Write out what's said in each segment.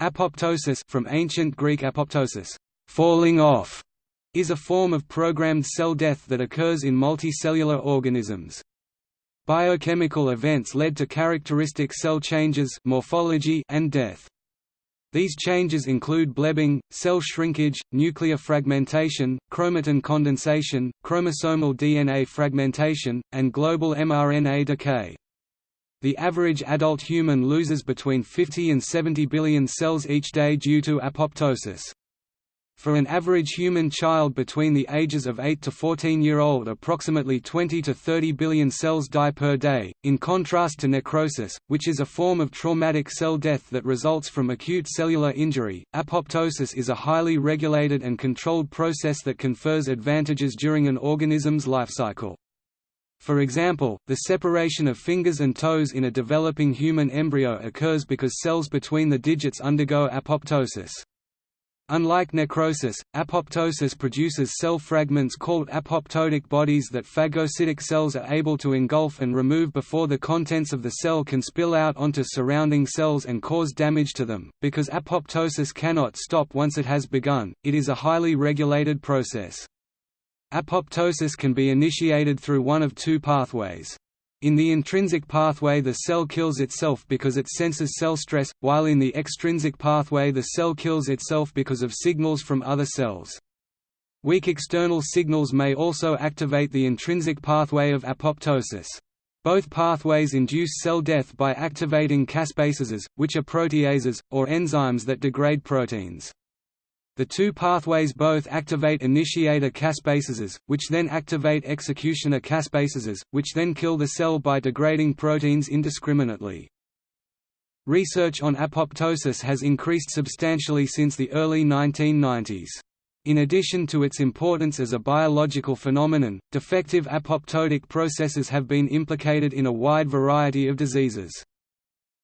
Apoptosis from ancient Greek apoptosis, falling off, is a form of programmed cell death that occurs in multicellular organisms. Biochemical events led to characteristic cell changes morphology and death. These changes include blebbing, cell shrinkage, nuclear fragmentation, chromatin condensation, chromosomal DNA fragmentation, and global mRNA decay. The average adult human loses between 50 and 70 billion cells each day due to apoptosis. For an average human child between the ages of 8 to 14 year old approximately 20 to 30 billion cells die per day, in contrast to necrosis, which is a form of traumatic cell death that results from acute cellular injury. Apoptosis is a highly regulated and controlled process that confers advantages during an organism's life cycle. For example, the separation of fingers and toes in a developing human embryo occurs because cells between the digits undergo apoptosis. Unlike necrosis, apoptosis produces cell fragments called apoptotic bodies that phagocytic cells are able to engulf and remove before the contents of the cell can spill out onto surrounding cells and cause damage to them. Because apoptosis cannot stop once it has begun, it is a highly regulated process. Apoptosis can be initiated through one of two pathways. In the intrinsic pathway the cell kills itself because it senses cell stress, while in the extrinsic pathway the cell kills itself because of signals from other cells. Weak external signals may also activate the intrinsic pathway of apoptosis. Both pathways induce cell death by activating caspases, which are proteases, or enzymes that degrade proteins. The two pathways both activate initiator caspases, which then activate executioner caspases, which then kill the cell by degrading proteins indiscriminately. Research on apoptosis has increased substantially since the early 1990s. In addition to its importance as a biological phenomenon, defective apoptotic processes have been implicated in a wide variety of diseases.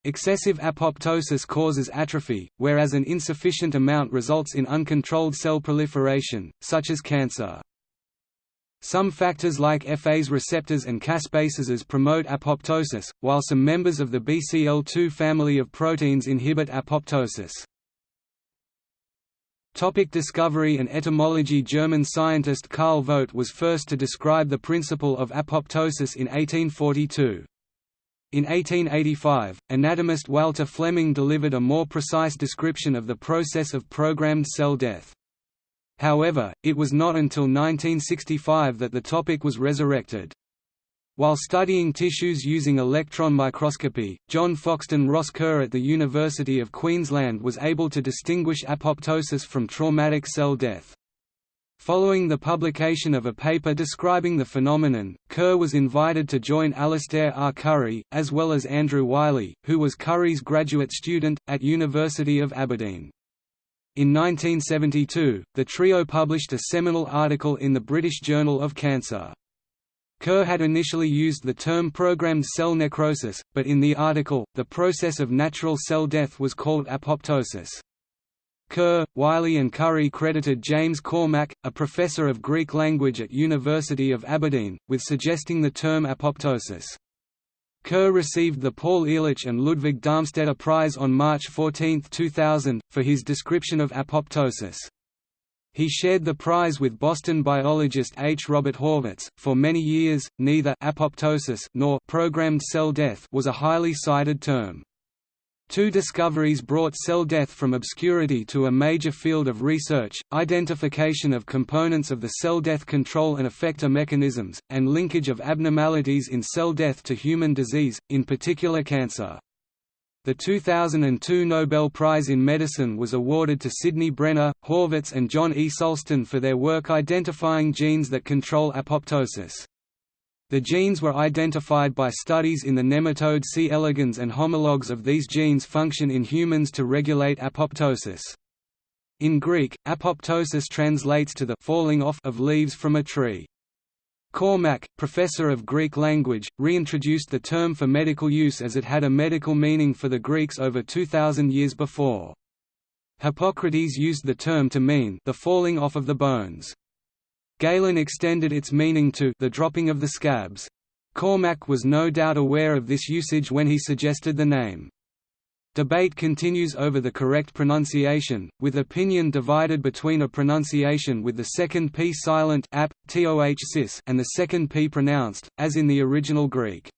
Excessive apoptosis causes atrophy, whereas an insufficient amount results in uncontrolled cell proliferation, such as cancer. Some factors like FAs receptors and caspases promote apoptosis, while some members of the BCL2 family of proteins inhibit apoptosis. Topic discovery and etymology German scientist Karl Vogt was first to describe the principle of apoptosis in 1842. In 1885, anatomist Walther Flemming delivered a more precise description of the process of programmed cell death. However, it was not until 1965 that the topic was resurrected. While studying tissues using electron microscopy, John Foxton Ross Kerr at the University of Queensland was able to distinguish apoptosis from traumatic cell death. Following the publication of a paper describing the phenomenon, Kerr was invited to join Alastair R. Currie, as well as Andrew Wyllie, who was Currie's graduate student, at University of Aberdeen. In 1972, the trio published a seminal article in the British Journal of Cancer. Kerr had initially used the term programmed cell necrosis, but in the article, the process of natural cell death was called apoptosis. Kerr, Wyllie and Currie credited James Cormack, a professor of Greek language at University of Aberdeen, with suggesting the term apoptosis. Kerr received the Paul Ehrlich and Ludwig Darmstaedter Prize on March 14, 2000, for his description of apoptosis. He shared the prize with Boston biologist H. Robert Horvitz. For many years, neither apoptosis nor programmed cell death was a highly cited term. Two discoveries brought cell death from obscurity to a major field of research, identification of components of the cell death control and effector mechanisms, and linkage of abnormalities in cell death to human disease, in particular cancer. The 2002 Nobel Prize in Medicine was awarded to Sidney Brenner, Horvitz and John E. Sulston for their work identifying genes that control apoptosis. The genes were identified by studies in the nematode C. elegans and homologs of these genes function in humans to regulate apoptosis. In Greek, apoptosis translates to the falling off of leaves from a tree. Cormack, professor of Greek language, reintroduced the term for medical use as it had a medical meaning for the Greeks over 2,000 years before. Hippocrates used the term to mean the falling off of the bones. Galen extended its meaning to the dropping of the scabs. Cormack was no doubt aware of this usage when he suggested the name. Debate continues over the correct pronunciation, with opinion divided between a pronunciation with the second p silent ap, toh and the second p pronounced, as in the original Greek.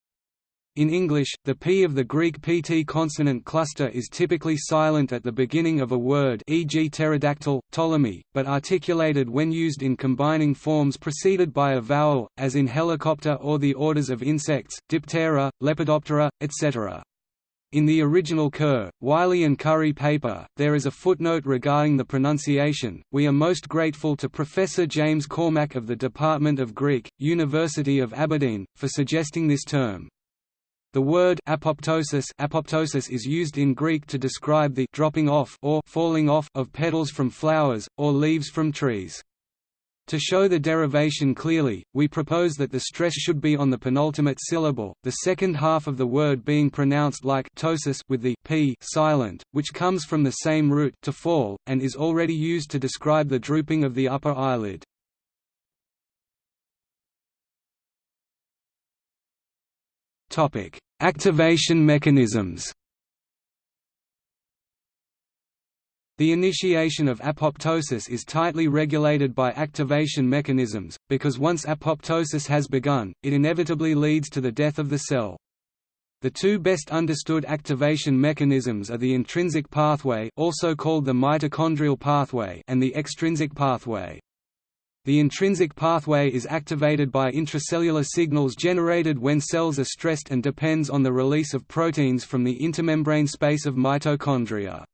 In English, the p of the Greek pt consonant cluster is typically silent at the beginning of a word e.g. pterodactyl, Ptolemy, but articulated when used in combining forms preceded by a vowel, as in helicopter or the orders of insects, Diptera, Lepidoptera, etc. In the original Kerr, Wyllie and Currie paper, there is a footnote regarding the pronunciation. We are most grateful to Professor James Cormack of the Department of Greek, University of Aberdeen, for suggesting this term. The word apoptosis, apoptosis is used in Greek to describe the dropping off or falling off of petals from flowers, or leaves from trees. To show the derivation clearly, we propose that the stress should be on the penultimate syllable, the second half of the word being pronounced like ptosis with the p silent, which comes from the same root to fall, and is already used to describe the drooping of the upper eyelid. Activation mechanisms The initiation of apoptosis is tightly regulated by activation mechanisms, because once apoptosis has begun, it inevitably leads to the death of the cell. The two best understood activation mechanisms are the intrinsic pathway also called the mitochondrial pathway and the extrinsic pathway. The intrinsic pathway is activated by intracellular signals generated when cells are stressed and depends on the release of proteins from the intermembrane space of mitochondria.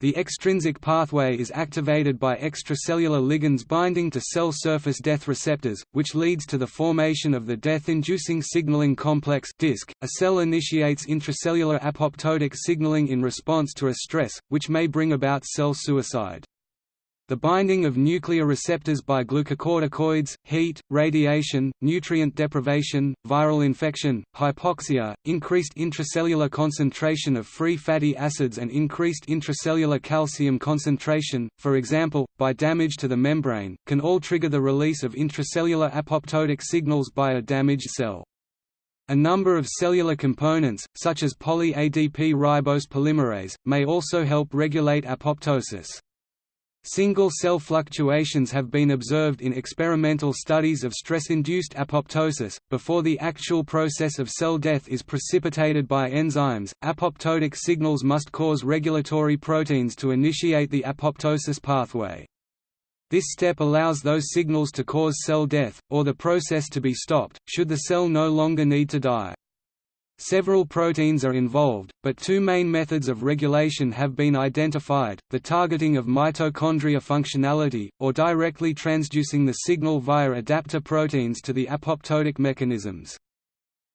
The extrinsic pathway is activated by extracellular ligands binding to cell surface death receptors, which leads to the formation of the death-inducing signaling complex DISC. A cell initiates intracellular apoptotic signaling in response to a stress, which may bring about cell suicide. The binding of nuclear receptors by glucocorticoids, heat, radiation, nutrient deprivation, viral infection, hypoxia, increased intracellular concentration of free fatty acids and increased intracellular calcium concentration, for example, by damage to the membrane, can all trigger the release of intracellular apoptotic signals by a damaged cell. A number of cellular components, such as poly-ADP ribose polymerase, may also help regulate apoptosis. Single-cell fluctuations have been observed in experimental studies of stress-induced apoptosis. Before the actual process of cell death is precipitated by enzymes, apoptotic signals must cause regulatory proteins to initiate the apoptosis pathway. This step allows those signals to cause cell death, or the process to be stopped, should the cell no longer need to die. Several proteins are involved, but two main methods of regulation have been identified, the targeting of mitochondria functionality, or directly transducing the signal via adapter proteins to the apoptotic mechanisms.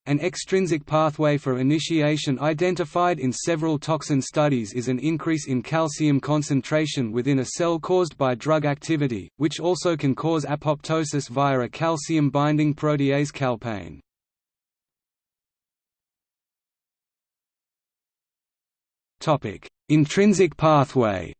An extrinsic pathway for initiation identified in several toxin studies is an increase in calcium concentration within a cell caused by drug activity, which also can cause apoptosis via a calcium-binding protease calpain. Topic: Intrinsic pathway.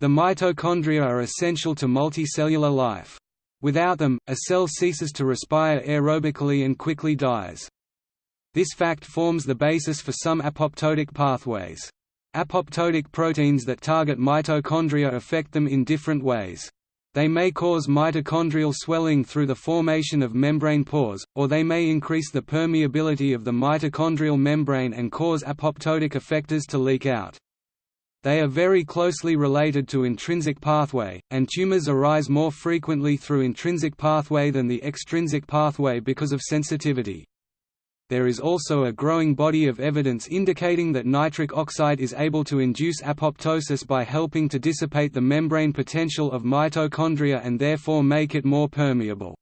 The mitochondria are essential to multicellular life. Without them, a cell ceases to respire aerobically and quickly dies. This fact forms the basis for some apoptotic pathways. Apoptotic proteins that target mitochondria affect them in different ways. They may cause mitochondrial swelling through the formation of membrane pores, or they may increase the permeability of the mitochondrial membrane and cause apoptotic effectors to leak out. They are very closely related to intrinsic pathway, and tumors arise more frequently through intrinsic pathway than the extrinsic pathway because of sensitivity there is also a growing body of evidence indicating that nitric oxide is able to induce apoptosis by helping to dissipate the membrane potential of mitochondria and therefore make it more permeable.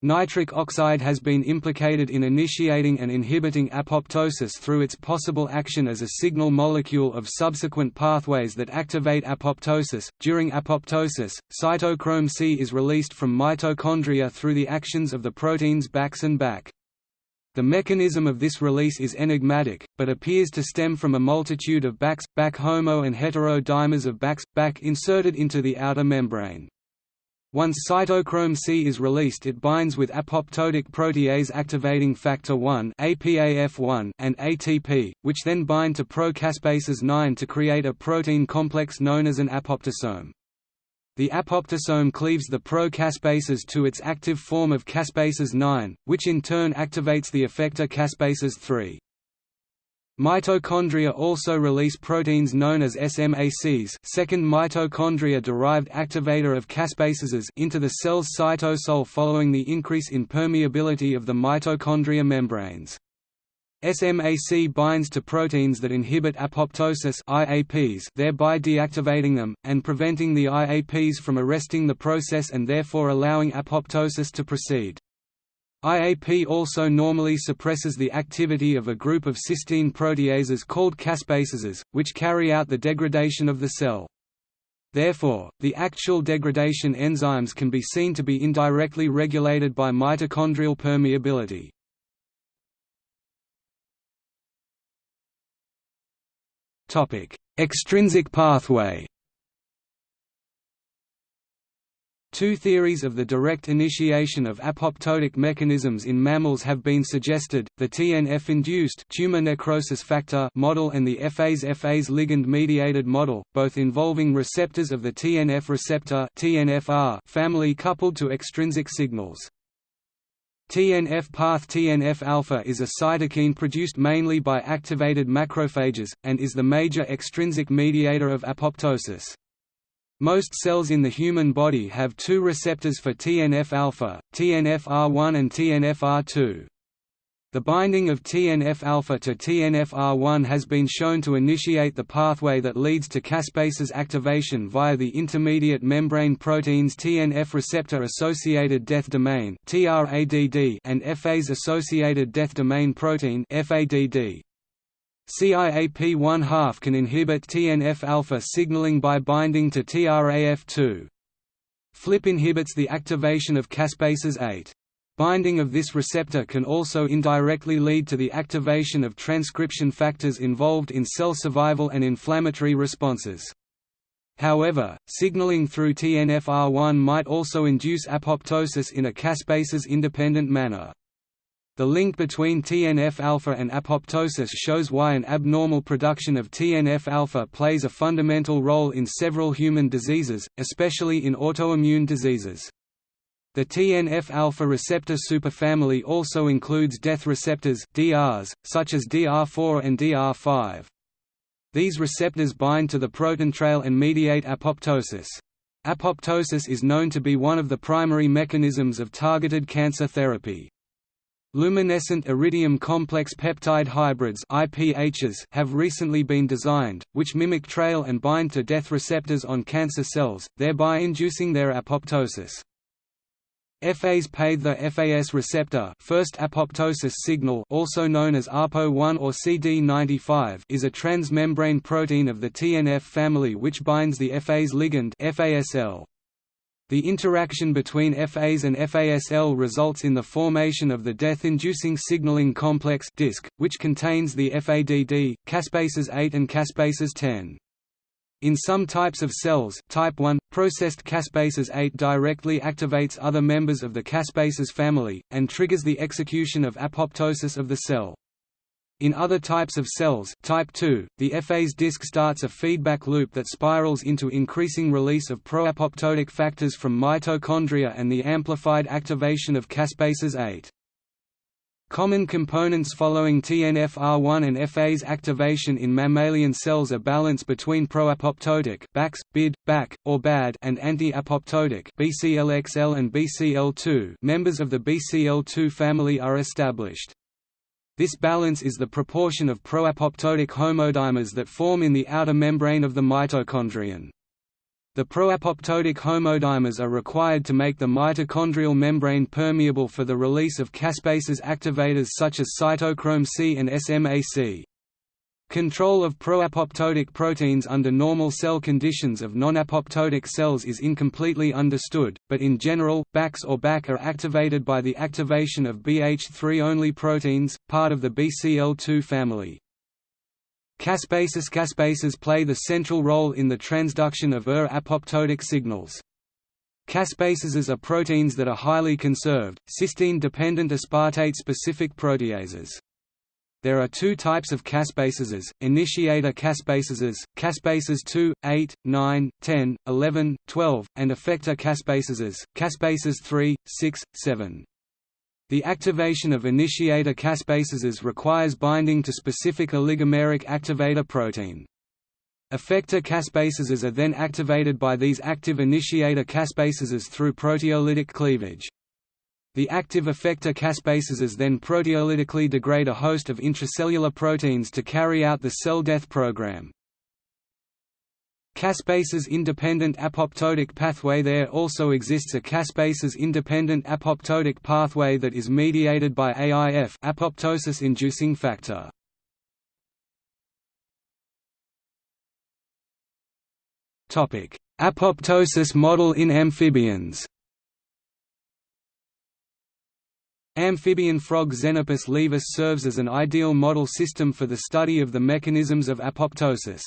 Nitric oxide has been implicated in initiating and inhibiting apoptosis through its possible action as a signal molecule of subsequent pathways that activate apoptosis. During apoptosis, cytochrome C is released from mitochondria through the actions of the proteins BAX and BAK. The mechanism of this release is enigmatic, but appears to stem from a multitude of BAX, BAK homo and hetero dimers of BAX, BAK inserted into the outer membrane. Once cytochrome C is released it binds with apoptotic protease activating factor 1 APAF1 and ATP, which then bind to pro-caspases 9 to create a protein complex known as an apoptosome. The apoptosome cleaves the pro-caspases to its active form of caspases 9, which in turn activates the effector caspases 3. Mitochondria also release proteins known as SMACs second mitochondria-derived activator of caspases into the cell's cytosol following the increase in permeability of the mitochondria membranes. SMAC binds to proteins that inhibit apoptosis IAPs, thereby deactivating them, and preventing the IAPs from arresting the process and therefore allowing apoptosis to proceed. IAP also normally suppresses the activity of a group of cysteine proteases called caspases, which carry out the degradation of the cell. Therefore, the actual degradation enzymes can be seen to be indirectly regulated by mitochondrial permeability. Extrinsic pathway Two theories of the direct initiation of apoptotic mechanisms in mammals have been suggested, the TNF-induced tumor necrosis factor model and the FAS-FAS ligand-mediated model, both involving receptors of the TNF receptor TNFR family coupled to extrinsic signals. TNF path TNF-alpha is a cytokine produced mainly by activated macrophages, and is the major extrinsic mediator of apoptosis. Most cells in the human body have two receptors for TNF-alpha, TNF-R1 and TNF-R2. The binding of TNF-alpha to TNF-R1 has been shown to initiate the pathway that leads to caspases activation via the intermediate membrane proteins TNF receptor-associated death domain and FAS-associated death domain protein FADD. CIAP1 half can inhibit TNF-alpha signaling by binding to TRAF2. FLIP inhibits the activation of caspases 8. Binding of this receptor can also indirectly lead to the activation of transcription factors involved in cell survival and inflammatory responses. However, signaling through TNFR1 might also induce apoptosis in a caspases-independent manner. The link between TNF-alpha and apoptosis shows why an abnormal production of TNF-alpha plays a fundamental role in several human diseases, especially in autoimmune diseases. The TNF-alpha receptor superfamily also includes death receptors DRs, such as DR4 and DR5. These receptors bind to the proton trail and mediate apoptosis. Apoptosis is known to be one of the primary mechanisms of targeted cancer therapy. Luminescent iridium complex peptide hybrids IPHs have recently been designed, which mimic trail and bind to death receptors on cancer cells, thereby inducing their apoptosis. FAs paid the FAS receptor first apoptosis signal also known as APO1 or CD95 is a transmembrane protein of the TNF family which binds the FAS ligand FASL. The interaction between FAs and FASL results in the formation of the death-inducing signaling complex DISC, which contains the FADD, caspases 8 and caspases 10. In some types of cells type 1, processed caspases 8 directly activates other members of the caspases family, and triggers the execution of apoptosis of the cell. In other types of cells type 2, the FA's disc starts a feedback loop that spirals into increasing release of proapoptotic factors from mitochondria and the amplified activation of caspases 8. Common components following TNF-R1 and FA's activation in mammalian cells are balance between proapoptotic BAX, BID, BAK, or BAD and anti-apoptotic BCLXL and BCL2 members of the BCL2 family are established. This balance is the proportion of proapoptotic homodimers that form in the outer membrane of the mitochondrion. The proapoptotic homodimers are required to make the mitochondrial membrane permeable for the release of caspases activators such as cytochrome C and SMAC. Control of proapoptotic proteins under normal cell conditions of non-apoptotic cells is incompletely understood, but in general, BAX or BAK are activated by the activation of BH3-only proteins, part of the BCL2 family. Caspases Caspases play the central role in the transduction of ER apoptotic signals. Caspases are proteins that are highly conserved, cysteine-dependent aspartate-specific proteases. There are two types of caspases, initiator caspases, caspases 2, 8, 9, 10, 11, 12, and effector caspases, caspases 3, 6, 7. The activation of initiator caspases requires binding to specific oligomeric activator protein. Effector caspases are then activated by these active initiator caspases through proteolytic cleavage. The active effector caspases then proteolytically degrade a host of intracellular proteins to carry out the cell death program. Caspases-independent apoptotic pathway There also exists a caspases-independent apoptotic pathway that is mediated by AIF apoptosis-inducing factor. Topic: Apoptosis model in amphibians Amphibian frog Xenopus laevis serves as an ideal model system for the study of the mechanisms of apoptosis.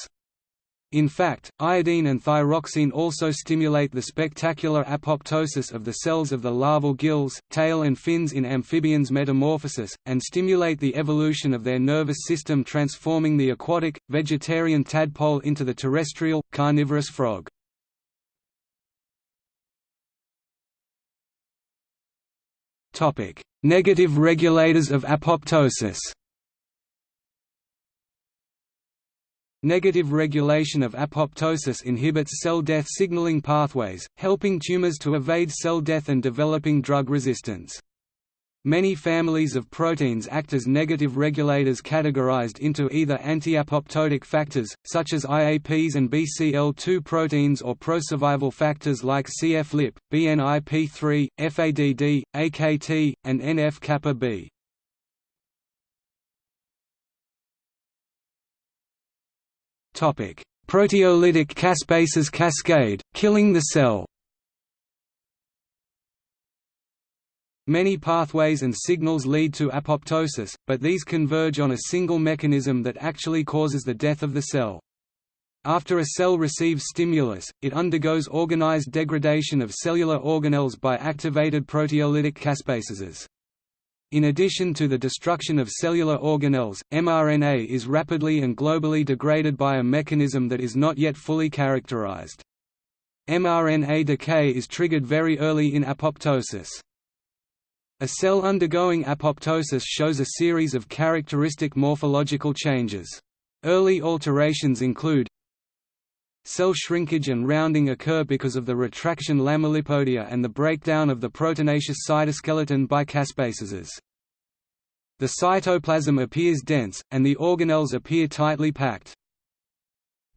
In fact, iodine and thyroxine also stimulate the spectacular apoptosis of the cells of the larval gills, tail and fins in amphibians' metamorphosis, and stimulate the evolution of their nervous system transforming the aquatic, vegetarian tadpole into the terrestrial, carnivorous frog. Negative regulators of apoptosis Negative regulation of apoptosis inhibits cell death signaling pathways, helping tumors to evade cell death and developing drug resistance. Many families of proteins act as negative regulators categorized into either anti-apoptotic factors, such as IAPs and BCL2 proteins or pro-survival factors like c-FLIP, BNIP3, FADD, AKT, and NF-kappa B. Proteolytic caspases cascade, killing the cell Many pathways and signals lead to apoptosis, but these converge on a single mechanism that actually causes the death of the cell. After a cell receives stimulus, it undergoes organized degradation of cellular organelles by activated proteolytic caspases. In addition to the destruction of cellular organelles, mRNA is rapidly and globally degraded by a mechanism that is not yet fully characterized. mRNA decay is triggered very early in apoptosis. A cell undergoing apoptosis shows a series of characteristic morphological changes. Early alterations include Cell shrinkage and rounding occur because of the retraction lamellipodia and the breakdown of the proteinaceous cytoskeleton by caspases. The cytoplasm appears dense, and the organelles appear tightly packed.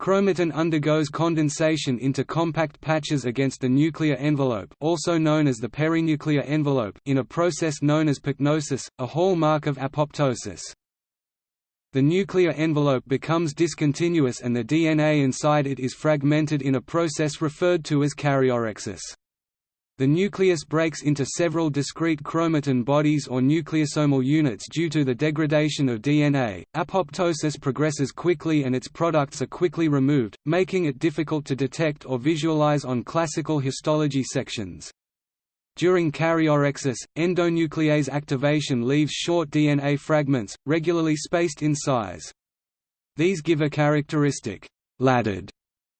Chromatin undergoes condensation into compact patches against the nuclear envelope also known as the perinuclear envelope in a process known as pycnosis, a hallmark of apoptosis. The nuclear envelope becomes discontinuous and the DNA inside it is fragmented in a process referred to as karyorrhexis. The nucleus breaks into several discrete chromatin bodies or nucleosomal units due to the degradation of DNA. Apoptosis progresses quickly and its products are quickly removed, making it difficult to detect or visualize on classical histology sections. During karyorrhexis, endonuclease activation leaves short DNA fragments, regularly spaced in size. These give a characteristic laddered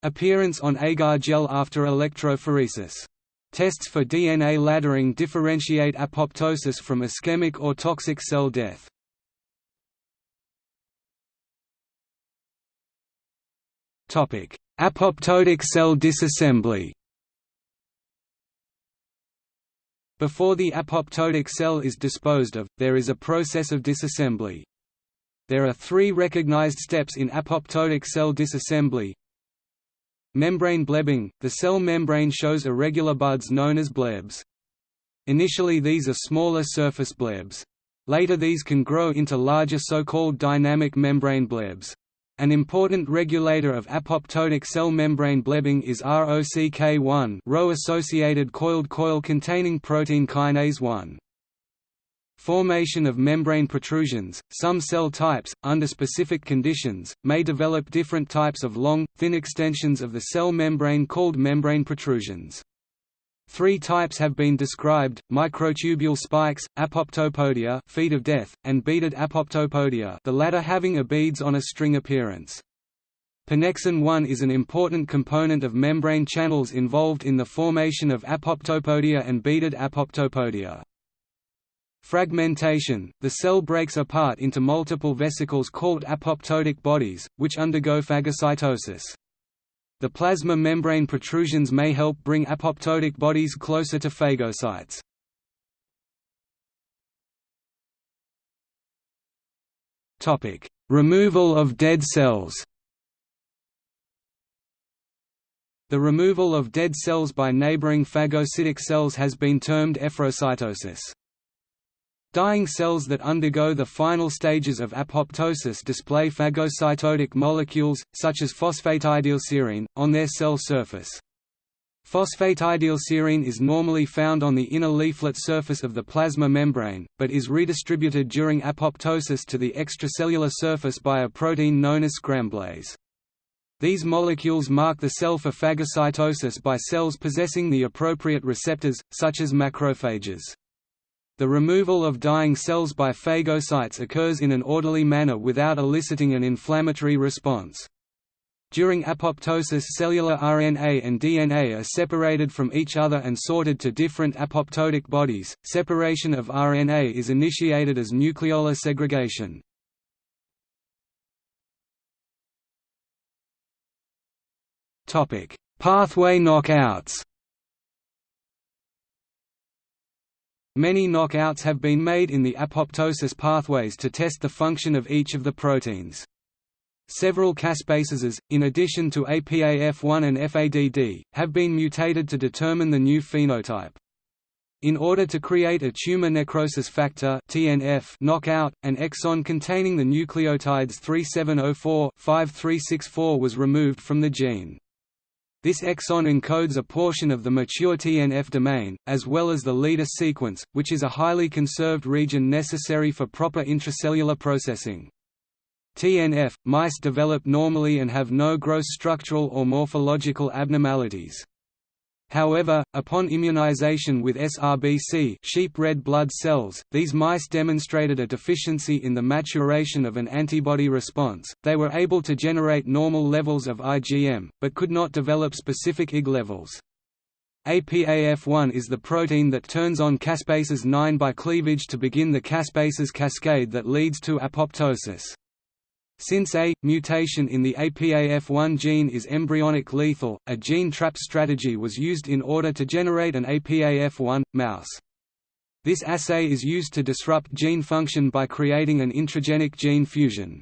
appearance on agar gel after electrophoresis. Tests for DNA laddering differentiate apoptosis from ischemic or toxic cell death. Apoptotic cell disassembly Before the apoptotic cell is disposed of, there is a process of disassembly. There are three recognized steps in apoptotic cell disassembly Membrane blebbing – The cell membrane shows irregular buds known as blebs. Initially these are smaller surface blebs. Later these can grow into larger so-called dynamic membrane blebs. An important regulator of apoptotic cell membrane blebbing is ROCK1 Rho-associated coiled coil containing protein kinase 1. Formation of membrane protrusions – Some cell types, under specific conditions, may develop different types of long, thin extensions of the cell membrane called membrane protrusions. Three types have been described, microtubule spikes, apoptopodia feet of death, and beaded apoptopodia the latter having a beads on a string appearance. Pannexin 1 is an important component of membrane channels involved in the formation of apoptopodia and beaded apoptopodia. Fragmentation – The cell breaks apart into multiple vesicles called apoptotic bodies, which undergo phagocytosis. The plasma membrane protrusions may help bring apoptotic bodies closer to phagocytes. Topic: Removal of dead cells The removal of dead cells by neighboring phagocytic cells has been termed efferocytosis. Dying cells that undergo the final stages of apoptosis display phagocytotic molecules, such as phosphatidylserine, on their cell surface. Phosphatidylserine is normally found on the inner leaflet surface of the plasma membrane, but is redistributed during apoptosis to the extracellular surface by a protein known as scramblase. These molecules mark the cell for phagocytosis by cells possessing the appropriate receptors, such as macrophages. The removal of dying cells by phagocytes occurs in an orderly manner without eliciting an inflammatory response. During apoptosis cellular RNA and DNA are separated from each other and sorted to different apoptotic bodies. Separation of RNA is initiated as nucleolar segregation. Topic: Pathway knockouts. Many knockouts have been made in the apoptosis pathways to test the function of each of the proteins. Several caspases, in addition to APAF1 and FADD, have been mutated to determine the new phenotype. In order to create a tumor necrosis factor (TNF) knockout, an exon containing the nucleotides 3704-5364 was removed from the gene. This exon encodes a portion of the mature TNF domain, as well as the leader sequence, which is a highly conserved region necessary for proper intracellular processing. TNF, mice develop normally and have no gross structural or morphological abnormalities. However, upon immunization with SRBC sheep red blood cells, these mice demonstrated a deficiency in the maturation of an antibody response. They were able to generate normal levels of IgM, but could not develop specific Ig levels. APAF1 is the protein that turns on caspases 9 by cleavage to begin the caspases cascade that leads to apoptosis. Since a mutation in the APAF1 gene is embryonic lethal, a gene trap strategy was used in order to generate an APAF1 mouse. This assay is used to disrupt gene function by creating an intragenic gene fusion.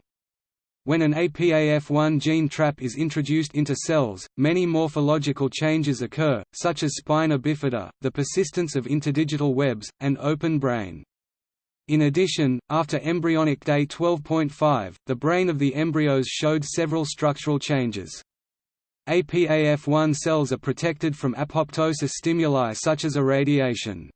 When an APAF1 gene trap is introduced into cells, many morphological changes occur, such as spina bifida, the persistence of interdigital webs, and open brain. In addition, after embryonic day 12.5, the brain of the embryos showed several structural changes. APAF1 cells are protected from apoptosis stimuli such as irradiation.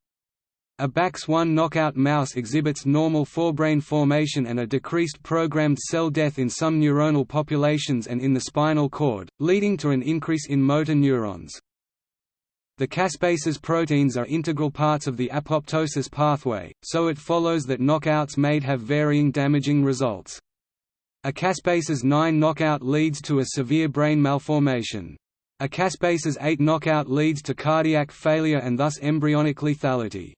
A BAX1 knockout mouse exhibits normal forebrain formation and a decreased programmed cell death in some neuronal populations and in the spinal cord, leading to an increase in motor neurons. The caspases proteins are integral parts of the apoptosis pathway, so it follows that knockouts may have varying damaging results. A caspases 9 knockout leads to a severe brain malformation. A caspases 8 knockout leads to cardiac failure and thus embryonic lethality.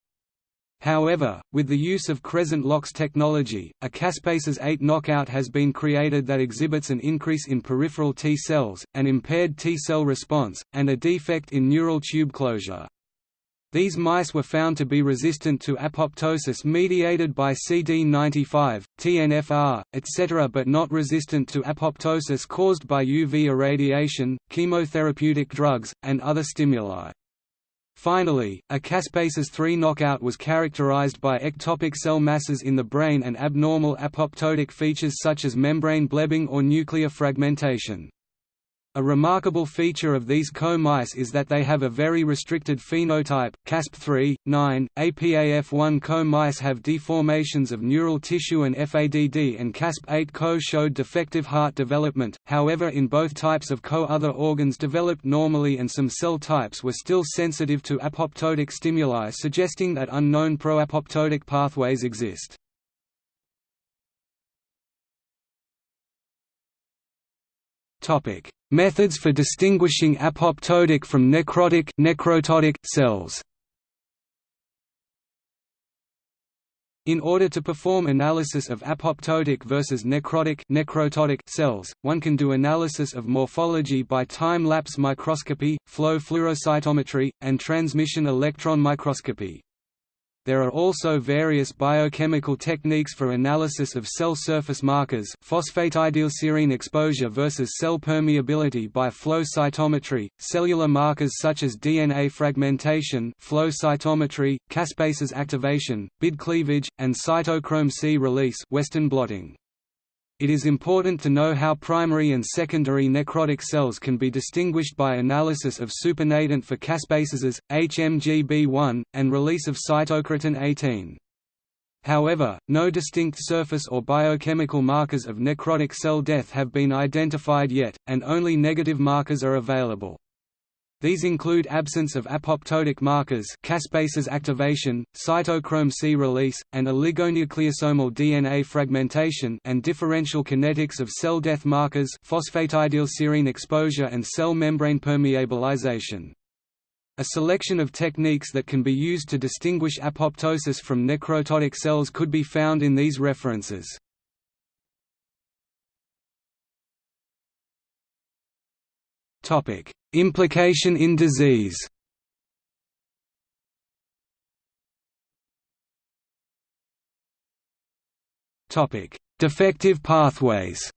However, with the use of Cre-Lox technology, a caspases 8 knockout has been created that exhibits an increase in peripheral T cells, an impaired T cell response, and a defect in neural tube closure. These mice were found to be resistant to apoptosis mediated by CD95, TNFR, etc. but not resistant to apoptosis caused by UV irradiation, chemotherapeutic drugs, and other stimuli. Finally, a caspases 3 knockout was characterized by ectopic cell masses in the brain and abnormal apoptotic features such as membrane blebbing or nuclear fragmentation. A remarkable feature of these co mice is that they have a very restricted phenotype. CASP3, 9, APAF1 co mice have deformations of neural tissue and FADD, and CASP8 co showed defective heart development. However, in both types of co, other organs developed normally, and some cell types were still sensitive to apoptotic stimuli, suggesting that unknown pro-apoptotic pathways exist. Topic: Methods for distinguishing apoptotic from necrotic necroptotic cells. In order to perform analysis of apoptotic versus necrotic necroptotic cells, one can do analysis of morphology by time-lapse microscopy, flow fluorocytometry, and transmission electron microscopy. There are also various biochemical techniques for analysis of cell surface markers phosphatidylserine exposure versus cell permeability by flow cytometry, cellular markers such as DNA fragmentation flow cytometry, caspases activation, BID cleavage, and cytochrome C release Western blotting. It is important to know how primary and secondary necrotic cells can be distinguished by analysis of supernatant for caspases, HMGB1, and release of cytokeratin 18. However, no distinct surface or biochemical markers of necrotic cell death have been identified yet, and only negative markers are available. These include absence of apoptotic markers caspases activation, cytochrome C release, and oligonucleosomal DNA fragmentation and differential kinetics of cell death markers phosphatidylserine exposure and cell membrane permeabilization. A selection of techniques that can be used to distinguish apoptosis from necroptotic cells could be found in these references. Topic: Implication in disease. Defective pathways.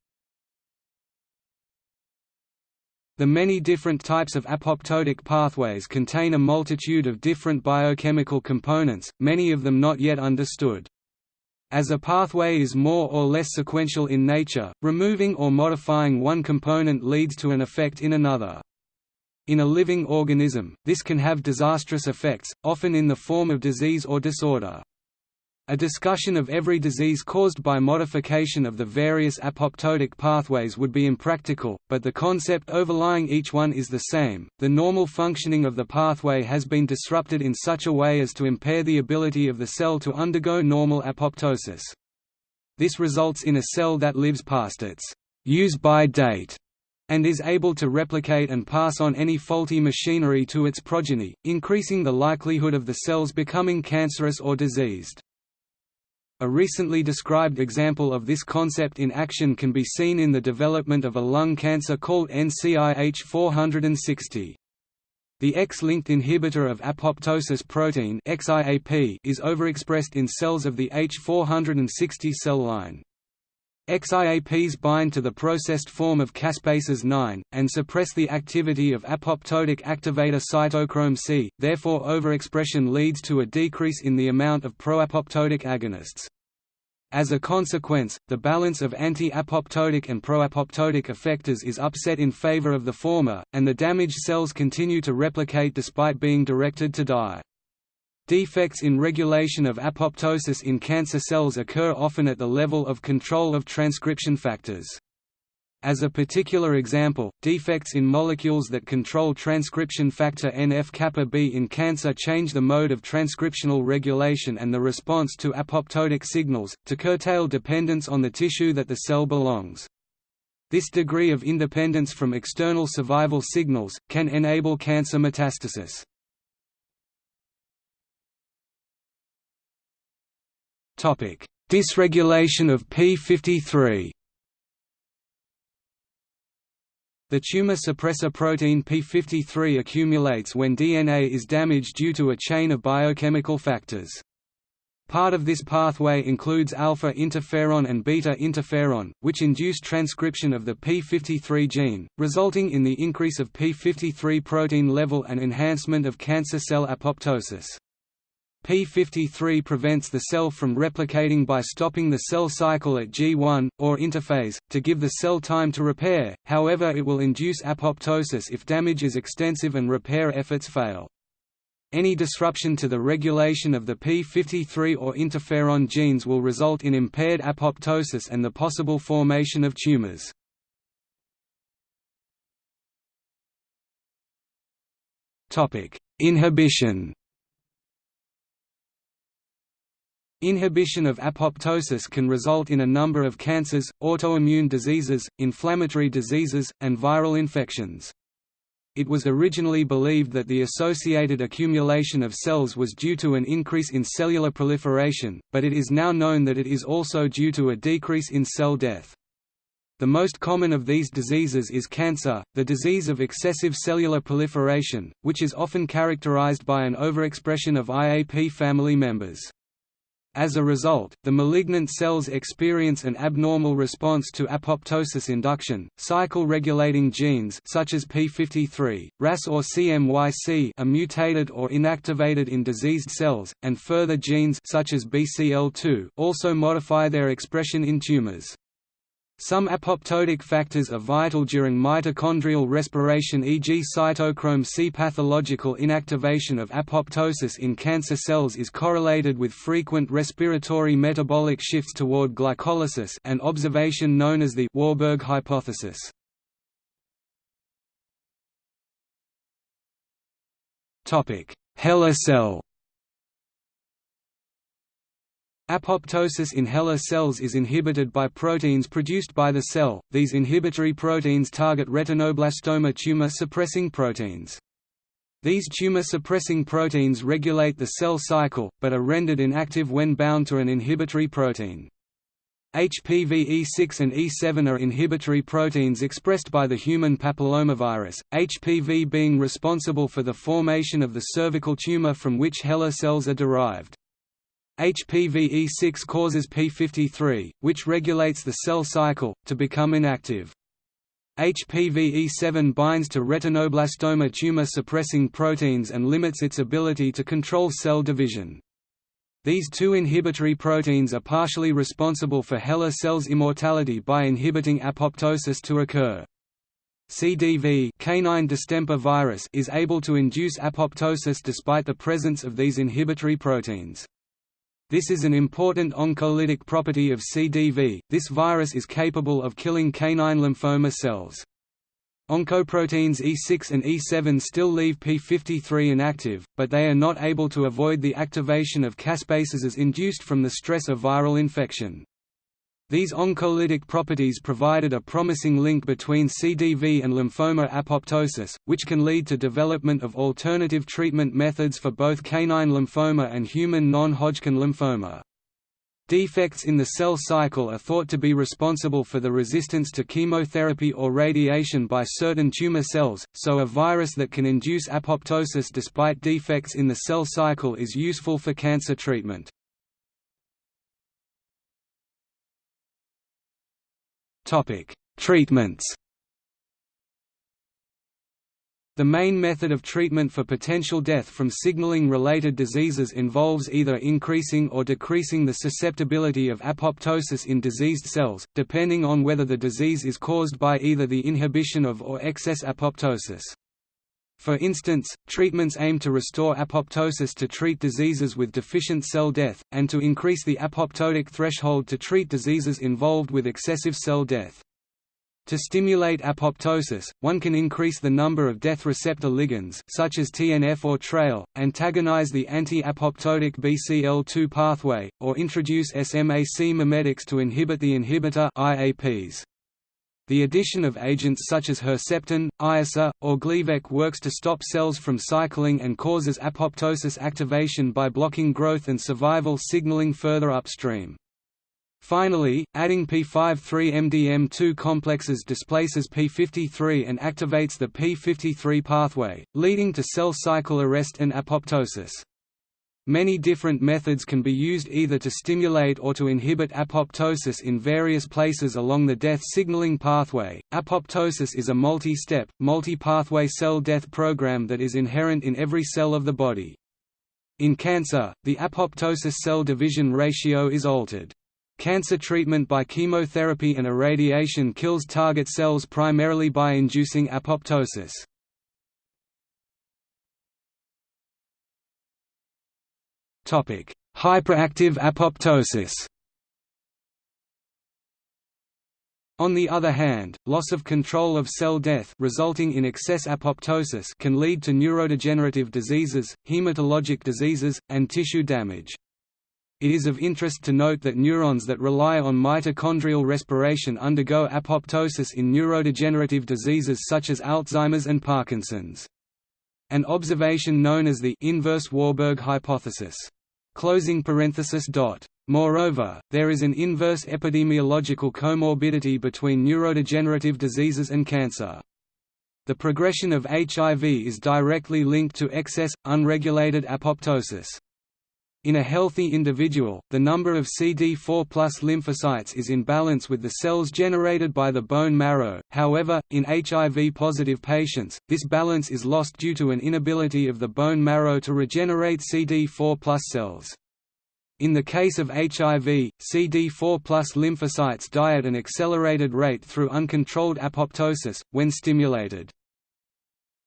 The many different types of apoptotic pathways contain a multitude of different biochemical components, many of them not yet understood. As a pathway is more or less sequential in nature, removing or modifying one component leads to an effect in another. In a living organism, this can have disastrous effects, often in the form of disease or disorder. A discussion of every disease caused by modification of the various apoptotic pathways would be impractical, but the concept overlying each one is the same. The normal functioning of the pathway has been disrupted in such a way as to impair the ability of the cell to undergo normal apoptosis. This results in a cell that lives past its use-by date and is able to replicate and pass on any faulty machinery to its progeny, increasing the likelihood of the cells becoming cancerous or diseased. A recently described example of this concept in action can be seen in the development of a lung cancer called NCIH 460. The X-linked inhibitor of apoptosis protein is overexpressed in cells of the H460 cell line. XIAPs bind to the processed form of caspases 9, and suppress the activity of apoptotic activator cytochrome C, therefore overexpression leads to a decrease in the amount of proapoptotic agonists. As a consequence, the balance of anti-apoptotic and pro-apoptotic effectors is upset in favor of the former, and the damaged cells continue to replicate despite being directed to die. Defects in regulation of apoptosis in cancer cells occur often at the level of control of transcription factors. As a particular example, defects in molecules that control transcription factor NF-kappa B in cancer change the mode of transcriptional regulation and the response to apoptotic signals, to curtail dependence on the tissue that the cell belongs. This degree of independence from external survival signals, can enable cancer metastasis. Dysregulation of p53 The tumor suppressor protein p53 accumulates when DNA is damaged due to a chain of biochemical factors. Part of this pathway includes alpha interferon and beta interferon, which induce transcription of the p53 gene, resulting in the increase of p53 protein level and enhancement of cancer cell apoptosis. P53 prevents the cell from replicating by stopping the cell cycle at G1, or interphase, to give the cell time to repair, however it will induce apoptosis if damage is extensive and repair efforts fail. Any disruption to the regulation of the P53 or interferon genes will result in impaired apoptosis and the possible formation of tumors. Inhibition Inhibition of apoptosis can result in a number of cancers, autoimmune diseases, inflammatory diseases, and viral infections. It was originally believed that the associated accumulation of cells was due to an increase in cellular proliferation, but it is now known that it is also due to a decrease in cell death. The most common of these diseases is cancer, the disease of excessive cellular proliferation, which is often characterized by an overexpression of IAP family members. As a result, the malignant cells experience an abnormal response to apoptosis induction. Cycle-regulating genes such as p53, RAS or CMYC are mutated or inactivated in diseased cells, and further genes such as BCL2 also modify their expression in tumors. Some apoptotic factors are vital during mitochondrial respiration e.g. cytochrome C. Pathological inactivation of apoptosis in cancer cells is correlated with frequent respiratory metabolic shifts toward glycolysis an observation known as the Warburg hypothesis. HeLa cell Apoptosis in HeLa cells is inhibited by proteins produced by the cell. These inhibitory proteins target retinoblastoma tumor suppressing proteins. These tumor-suppressing proteins regulate the cell cycle, but are rendered inactive when bound to an inhibitory protein. HPV E6 and E7 are inhibitory proteins expressed by the human papillomavirus, HPV being responsible for the formation of the cervical tumor from which HeLa cells are derived. HPV-E6 causes p53, which regulates the cell cycle, to become inactive. HPV-E7 binds to retinoblastoma tumor-suppressing proteins and limits its ability to control cell division. These two inhibitory proteins are partially responsible for HeLa cells' immortality by inhibiting apoptosis to occur. CDV canine distemper virus is able to induce apoptosis despite the presence of these inhibitory proteins. This is an important oncolytic property of CDV. This virus is capable of killing canine lymphoma cells. Oncoproteins E6 and E7 still leave p53 inactive, but they are not able to avoid the activation of caspases as induced from the stress of viral infection. These oncolytic properties provided a promising link between CDV and lymphoma apoptosis, which can lead to development of alternative treatment methods for both canine lymphoma and human non-Hodgkin lymphoma. Defects in the cell cycle are thought to be responsible for the resistance to chemotherapy or radiation by certain tumor cells, so a virus that can induce apoptosis despite defects in the cell cycle is useful for cancer treatment. Topic: Treatments. The main method of treatment for potential death from signaling-related diseases involves either increasing or decreasing the susceptibility of apoptosis in diseased cells, depending on whether the disease is caused by either the inhibition of or excess apoptosis. For instance, treatments aim to restore apoptosis to treat diseases with deficient cell death, and to increase the apoptotic threshold to treat diseases involved with excessive cell death. To stimulate apoptosis, one can increase the number of death receptor ligands such as TNF or TRAIL, antagonize the anti-apoptotic BCL2 pathway, or introduce SMAC mimetics to inhibit the inhibitor IAPs. The addition of agents such as Herceptin, Iressa, or Gleevec works to stop cells from cycling and causes apoptosis activation by blocking growth and survival signaling further upstream. Finally, adding p53-MDM2 complexes displaces p53 and activates the p53 pathway, leading to cell cycle arrest and apoptosis. Many different methods can be used either to stimulate or to inhibit apoptosis in various places along the death signaling pathway. Apoptosis is a multi step, multi pathway cell death program that is inherent in every cell of the body. In cancer, the apoptosis cell division ratio is altered. Cancer treatment by chemotherapy and irradiation kills target cells primarily by inducing apoptosis. Hyperactive apoptosis On the other hand, loss of control of cell death resulting in excess apoptosis can lead to neurodegenerative diseases, hematologic diseases, and tissue damage. It is of interest to note that neurons that rely on mitochondrial respiration undergo apoptosis in neurodegenerative diseases such as Alzheimer's and Parkinson's. An observation known as the inverse Warburg hypothesis. Closing parenthesis dot. Moreover, there is an inverse epidemiological comorbidity between neurodegenerative diseases and cancer. The progression of HIV is directly linked to excess, unregulated apoptosis. In a healthy individual, the number of CD4 plus lymphocytes is in balance with the cells generated by the bone marrow, however, in HIV-positive patients, this balance is lost due to an inability of the bone marrow to regenerate CD4 plus cells. In the case of HIV, CD4 plus lymphocytes die at an accelerated rate through uncontrolled apoptosis, when stimulated.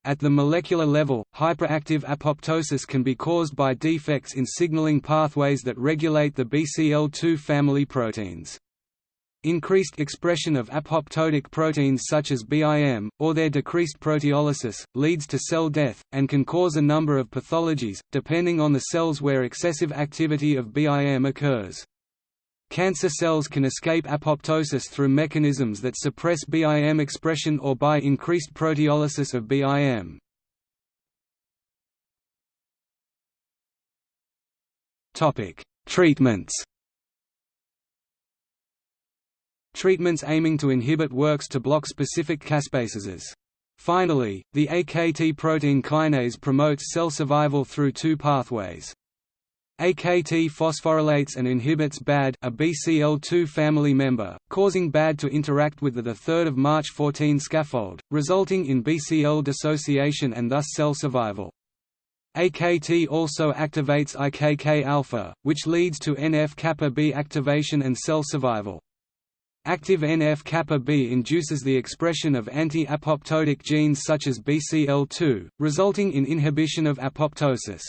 At the molecular level, hyperactive apoptosis can be caused by defects in signaling pathways that regulate the BCL2 family proteins. Increased expression of apoptotic proteins such as BIM, or their decreased proteolysis, leads to cell death, and can cause a number of pathologies, depending on the cells where excessive activity of BIM occurs. Cancer cells can escape apoptosis through mechanisms that suppress BIM expression or by increased proteolysis of BIM. Treatments treatments aiming to inhibit works to block specific caspases. Finally, the AKT protein kinase promotes cell survival through two pathways. AKT phosphorylates and inhibits BAD a BCL2 family member, causing BAD to interact with the 3 March 14 scaffold, resulting in BCL dissociation and thus cell survival. AKT also activates IKK-alpha, which leads to NF-kappa B activation and cell survival. Active NF-kappa B induces the expression of anti-apoptotic genes such as BCL2, resulting in inhibition of apoptosis.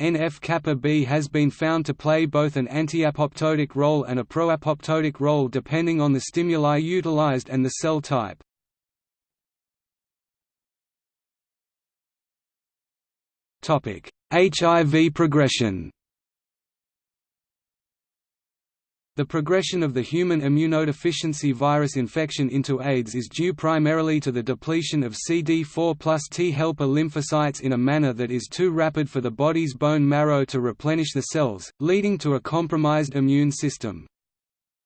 NF-kappa B has been found to play both an anti-apoptotic role and a pro-apoptotic role depending on the stimuli utilized and the cell type. HIV progression The progression of the human immunodeficiency virus infection into AIDS is due primarily to the depletion of CD4 plus T helper lymphocytes in a manner that is too rapid for the body's bone marrow to replenish the cells, leading to a compromised immune system.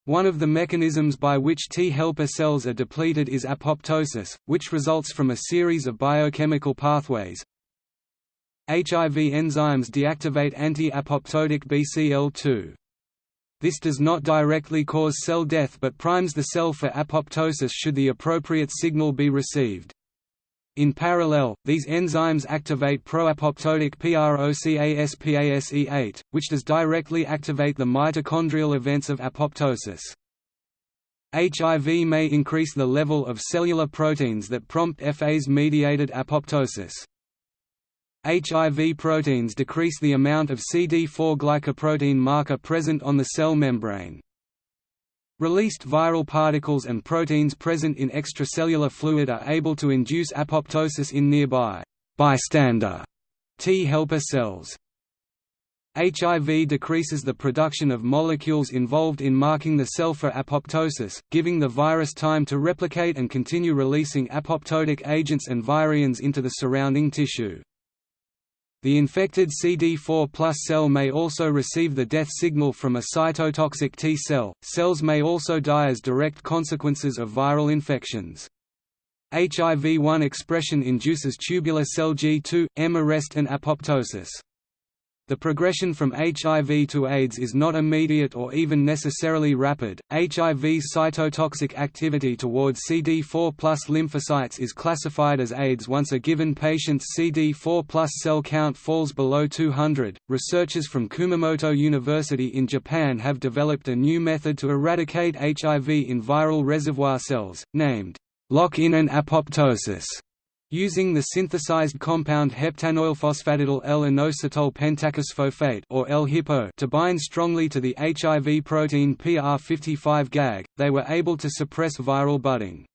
One of the mechanisms by which T helper cells are depleted is apoptosis, which results from a series of biochemical pathways. HIV enzymes deactivate anti-apoptotic BCL2. This does not directly cause cell death but primes the cell for apoptosis should the appropriate signal be received. In parallel, these enzymes activate pro-apoptotic PROCASPASE8, which does directly activate the mitochondrial events of apoptosis. HIV may increase the level of cellular proteins that prompt Fas-mediated apoptosis. HIV proteins decrease the amount of CD4 glycoprotein marker present on the cell membrane. Released viral particles and proteins present in extracellular fluid are able to induce apoptosis in nearby bystander T helper cells. HIV decreases the production of molecules involved in marking the cell for apoptosis, giving the virus time to replicate and continue releasing apoptotic agents and virions into the surrounding tissue. The infected CD4 cell may also receive the death signal from a cytotoxic T cell. Cells may also die as direct consequences of viral infections. HIV-1 expression induces tubular cell G2, M arrest and apoptosis. The progression from HIV to AIDS is not immediate or even necessarily rapid. HIV's cytotoxic activity towards CD4 plus lymphocytes is classified as AIDS once a given patient's CD4 plus cell count falls below 200. Researchers from Kumamoto University in Japan have developed a new method to eradicate HIV in viral reservoir cells, named lock-in and apoptosis. Using the synthesized compound heptanoylphosphatidyl L-inositol pentakisphosphate or L-HIPPO to bind strongly to the HIV protein PR55 GAG, they were able to suppress viral budding.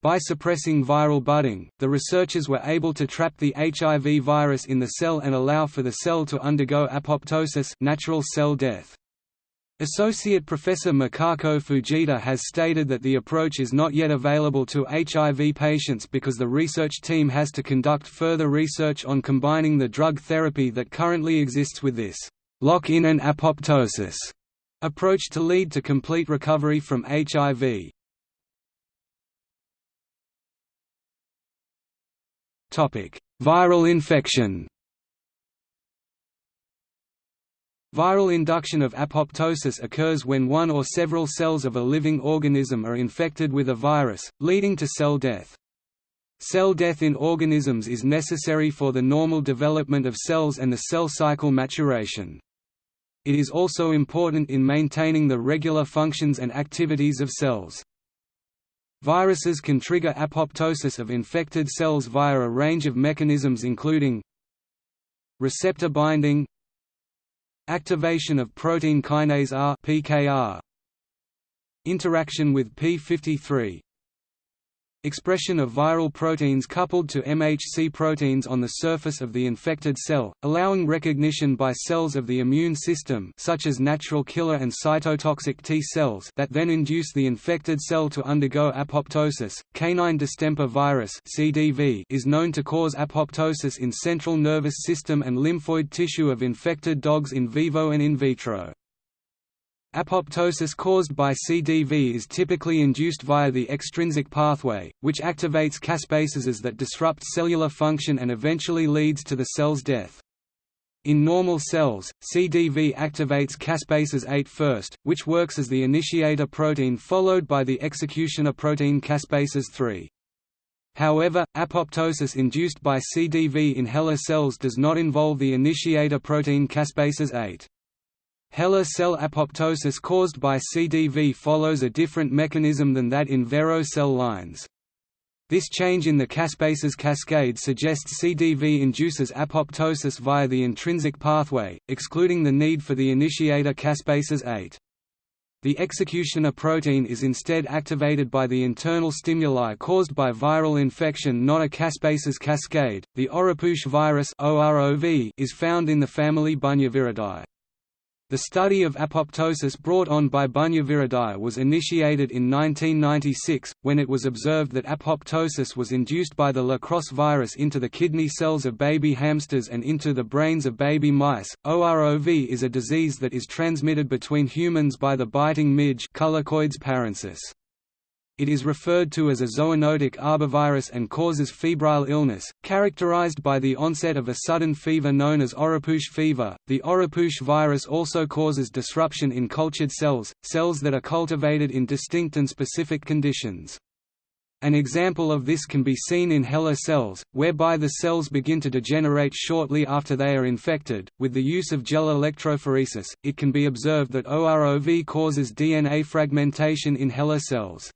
By suppressing viral budding, the researchers were able to trap the HIV virus in the cell and allow for the cell to undergo apoptosis natural cell death. Associate Professor Mikako Fujita has stated that the approach is not yet available to HIV patients because the research team has to conduct further research on combining the drug therapy that currently exists with this lock-in and apoptosis approach to lead to complete recovery from HIV. Viral infection Viral induction of apoptosis occurs when one or several cells of a living organism are infected with a virus, leading to cell death. Cell death in organisms is necessary for the normal development of cells and the cell cycle maturation. It is also important in maintaining the regular functions and activities of cells. Viruses can trigger apoptosis of infected cells via a range of mechanisms including receptor binding Activation of protein kinase R (PKR). Interaction with p53. Expression of viral proteins coupled to MHC proteins on the surface of the infected cell, allowing recognition by cells of the immune system such as natural killer and cytotoxic T cells that then induce the infected cell to undergo apoptosis. Canine distemper virus (CDV) is known to cause apoptosis in central nervous system and lymphoid tissue of infected dogs in vivo and in vitro. Apoptosis caused by CDV is typically induced via the extrinsic pathway, which activates caspases that disrupt cellular function and eventually leads to the cell's death. In normal cells, CDV activates caspases 8 first, which works as the initiator protein followed by the executioner protein caspases 3. However, apoptosis induced by CDV in HeLa cells does not involve the initiator protein caspases 8. HeLa cell apoptosis caused by CDV follows a different mechanism than that in Vero cell lines. This change in the caspases cascade suggests CDV induces apoptosis via the intrinsic pathway, excluding the need for the initiator caspases 8. The executioner protein is instead activated by the internal stimuli caused by viral infection not a caspases cascade. The Oropouche virus is found in the family Bunyaviridae. The study of apoptosis brought on by Bunyaviridae was initiated in 1996, when it was observed that apoptosis was induced by the La Crosse virus into the kidney cells of baby hamsters and into the brains of baby mice. OROV is a disease that is transmitted between humans by the biting midge Culicoides paraensis. It is referred to as a zoonotic arbovirus and causes febrile illness, characterized by the onset of a sudden fever known as Oropouche fever. The Oropouche virus also causes disruption in cultured cells, cells that are cultivated in distinct and specific conditions. An example of this can be seen in HeLa cells, whereby the cells begin to degenerate shortly after they are infected. With the use of gel electrophoresis, it can be observed that OROV causes DNA fragmentation in HeLa cells.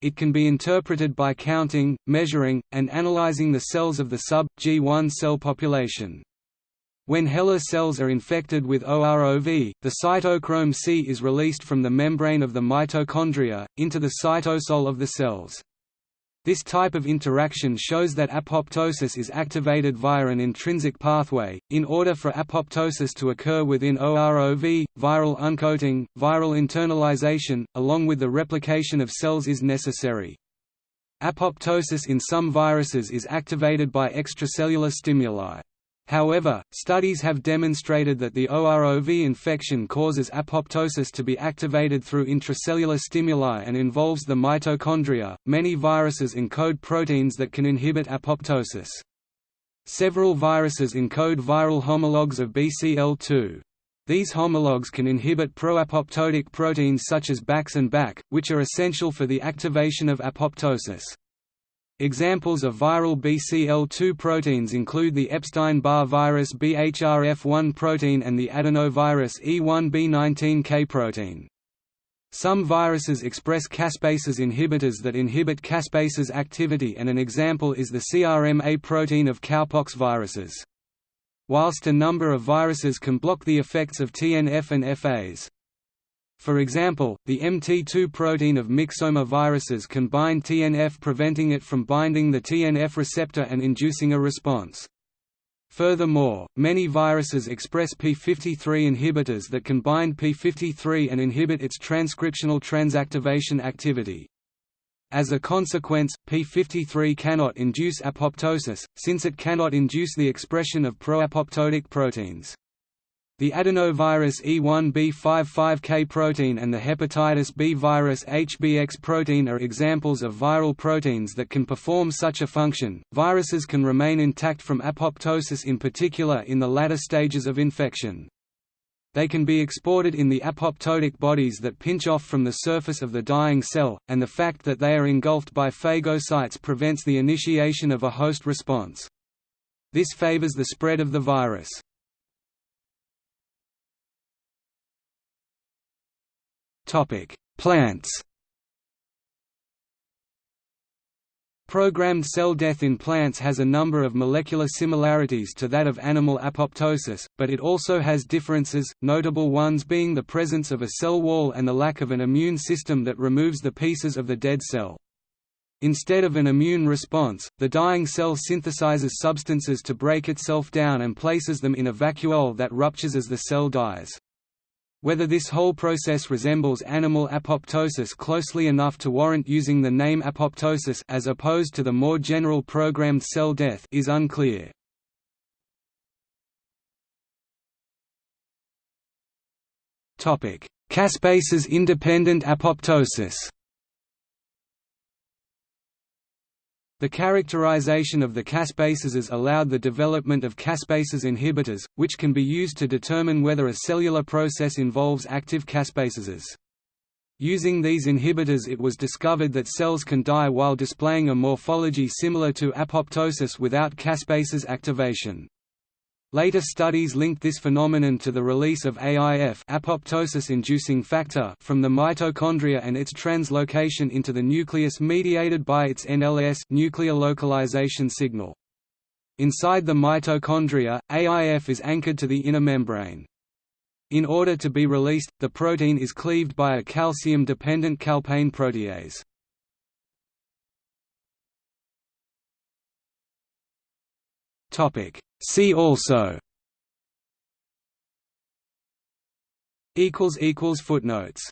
It can be interpreted by counting, measuring, and analyzing the cells of the sub-G1 cell population. When HeLa cells are infected with OROV, the cytochrome C is released from the membrane of the mitochondria, into the cytosol of the cells. This type of interaction shows that apoptosis is activated via an intrinsic pathway. In order for apoptosis to occur within OROV, viral uncoating, viral internalization, along with the replication of cells is necessary. Apoptosis in some viruses is activated by extracellular stimuli. However, studies have demonstrated that the OROV infection causes apoptosis to be activated through intracellular stimuli and involves the mitochondria. Many viruses encode proteins that can inhibit apoptosis. Several viruses encode viral homologs of BCL2. These homologs can inhibit pro-apoptotic proteins such as BAX and BAK, which are essential for the activation of apoptosis. Examples of viral BCL2 proteins include the Epstein-Barr virus BHRF1 protein and the adenovirus E1b19K protein. Some viruses express caspases inhibitors that inhibit caspases activity and an example is the CRMA protein of cowpox viruses whilst a number of viruses can block the effects of TNF and Fas. For example, the MT2 protein of myxoma viruses can bind TNF preventing it from binding the TNF receptor and inducing a response. Furthermore, many viruses express p53 inhibitors that can bind p53 and inhibit its transcriptional transactivation activity. As a consequence, p53 cannot induce apoptosis, since it cannot induce the expression of pro-apoptotic proteins. The adenovirus E1b55K protein and the hepatitis B virus HBX protein are examples of viral proteins that can perform such a function. Viruses can remain intact from apoptosis in particular in the latter stages of infection. They can be exported in the apoptotic bodies that pinch off from the surface of the dying cell, and the fact that they are engulfed by phagocytes prevents the initiation of a host response. This favors the spread of the virus. Plants Programmed cell death in plants has a number of molecular similarities to that of animal apoptosis, but it also has differences, notable ones being the presence of a cell wall and the lack of an immune system that removes the pieces of the dead cell. Instead of an immune response, the dying cell synthesizes substances to break itself down and places them in a vacuole that ruptures as the cell dies. Whether this whole process resembles animal apoptosis closely enough to warrant using the name apoptosis as opposed to the more general programmed cell death is unclear. Caspases-independent apoptosis The characterization of the caspases has allowed the development of caspases inhibitors, which can be used to determine whether a cellular process involves active caspases. Using these inhibitors it was discovered that cells can die while displaying a morphology similar to apoptosis without caspases activation. Later studies linked this phenomenon to the release of AIF apoptosis-inducing factor from the mitochondria and its translocation into the nucleus mediated by its NLS nuclear localization signal. Inside the mitochondria, AIF is anchored to the inner membrane. In order to be released, the protein is cleaved by a calcium-dependent calpain protease. Topic. See also. Equals equals footnotes